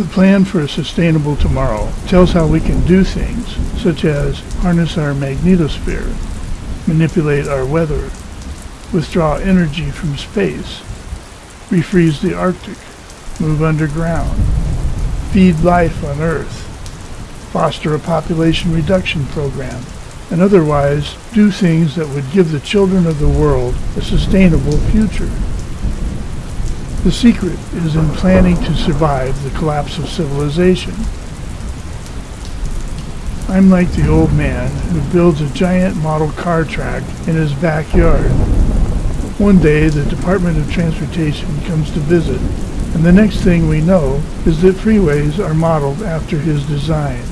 The plan for a sustainable tomorrow tells how we can do things, such as harness our magnetosphere, manipulate our weather, withdraw energy from space, refreeze the Arctic, move underground, feed life on Earth, foster a population reduction program, and otherwise do things that would give the children of the world a sustainable future. The secret is in planning to survive the collapse of civilization. I'm like the old man who builds a giant model car track in his backyard. One day the Department of Transportation comes to visit, and the next thing we know is that freeways are modeled after his design.